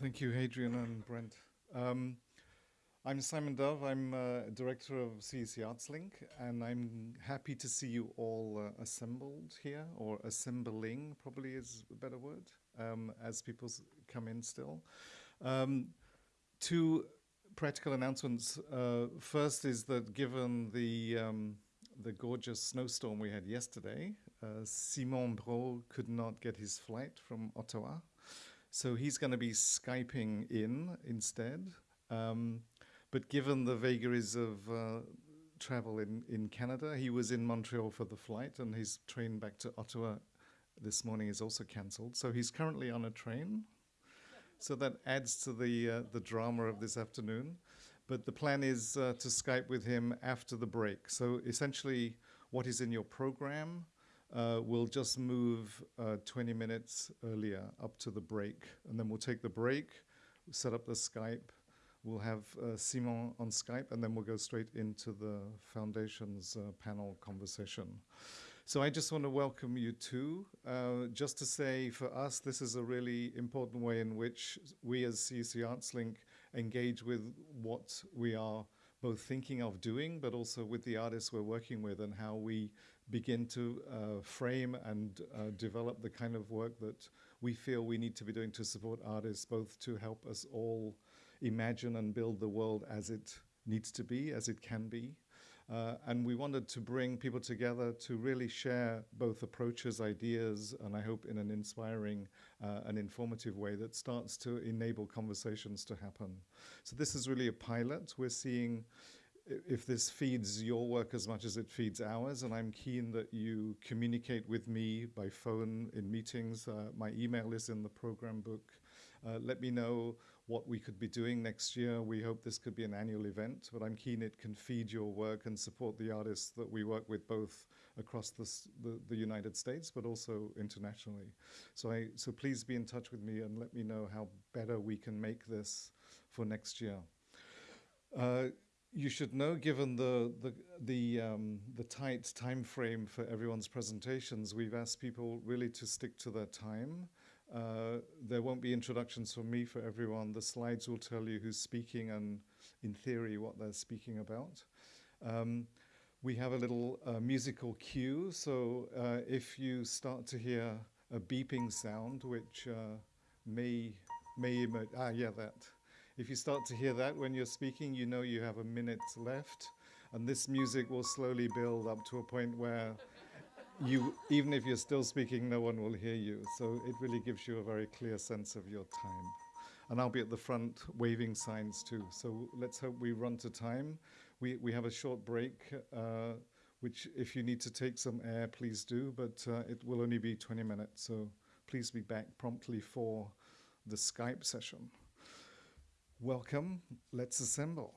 Thank you, Hadrian and Brent. Um, I'm Simon Dove. I'm uh, director of CEC ArtsLink, and I'm happy to see you all uh, assembled here, or assembling probably is a better word, um, as people come in still. Um, two practical announcements. Uh, first is that given the um, the gorgeous snowstorm we had yesterday, uh, Simon Brault could not get his flight from Ottawa. So he's going to be Skyping in instead. Um, but given the vagaries of uh, travel in, in Canada, he was in Montreal for the flight, and his train back to Ottawa this morning is also cancelled. So he's currently on a train. So that adds to the uh, the drama of this afternoon. But the plan is uh, to Skype with him after the break. So essentially, what is in your program uh, will just move uh, 20 minutes earlier up to the break, and then we'll take the break, set up the Skype, We'll have uh, Simon on Skype, and then we'll go straight into the Foundation's uh, panel conversation. So I just want to welcome you too. Uh, just to say, for us, this is a really important way in which we as CEC ArtsLink engage with what we are both thinking of doing, but also with the artists we're working with and how we begin to uh, frame and uh, develop the kind of work that we feel we need to be doing to support artists, both to help us all imagine and build the world as it needs to be, as it can be. Uh, and we wanted to bring people together to really share both approaches, ideas, and I hope in an inspiring uh, and informative way that starts to enable conversations to happen. So this is really a pilot. We're seeing if this feeds your work as much as it feeds ours, and I'm keen that you communicate with me by phone in meetings. Uh, my email is in the program book. Uh, let me know what we could be doing next year. We hope this could be an annual event, but I'm keen it can feed your work and support the artists that we work with both across this, the, the United States, but also internationally. So, I, so please be in touch with me and let me know how better we can make this for next year. Uh, you should know, given the the the, um, the tight time frame for everyone's presentations, we've asked people really to stick to their time. Uh, there won't be introductions from me for everyone. The slides will tell you who's speaking and, in theory, what they're speaking about. Um, we have a little uh, musical cue, so uh, if you start to hear a beeping sound, which uh, may, may ah, yeah, that. If you start to hear that when you're speaking, you know you have a minute left, and this music will slowly build up to a point where you, even if you're still speaking, no one will hear you. So it really gives you a very clear sense of your time. And I'll be at the front waving signs too. So let's hope we run to time. We, we have a short break, uh, which if you need to take some air, please do, but uh, it will only be 20 minutes. So please be back promptly for the Skype session. Welcome. Let's assemble.